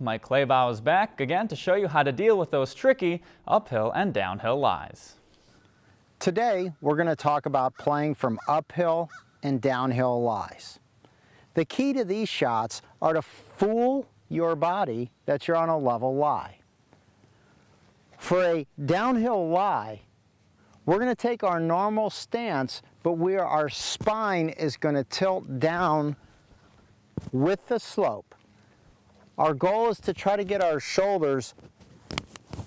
Mike Claybaugh is back again to show you how to deal with those tricky uphill and downhill lies. Today, we're going to talk about playing from uphill and downhill lies. The key to these shots are to fool your body that you're on a level lie. For a downhill lie, we're going to take our normal stance, but where our spine is going to tilt down with the slope. Our goal is to try to get our shoulders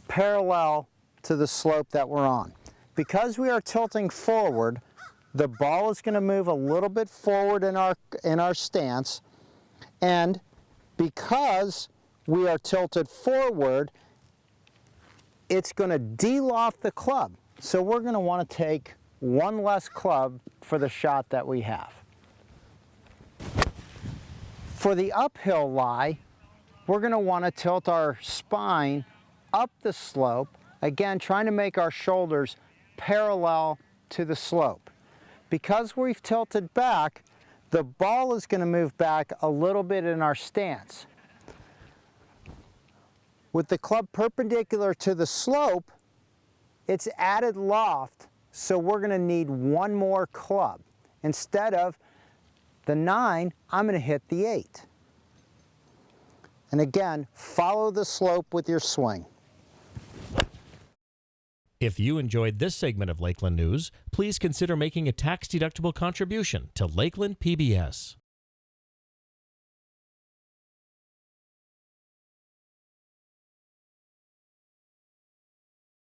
parallel to the slope that we're on. Because we are tilting forward, the ball is going to move a little bit forward in our, in our stance, and because we are tilted forward, it's going to de-loft the club. So we're going to want to take one less club for the shot that we have. For the uphill lie, we're going to want to tilt our spine up the slope, again trying to make our shoulders parallel to the slope. Because we've tilted back, the ball is going to move back a little bit in our stance. With the club perpendicular to the slope, it's added loft, so we're going to need one more club. Instead of the 9, I'm going to hit the 8. And again, follow the slope with your swing. If you enjoyed this segment of Lakeland News, please consider making a tax-deductible contribution to Lakeland PBS.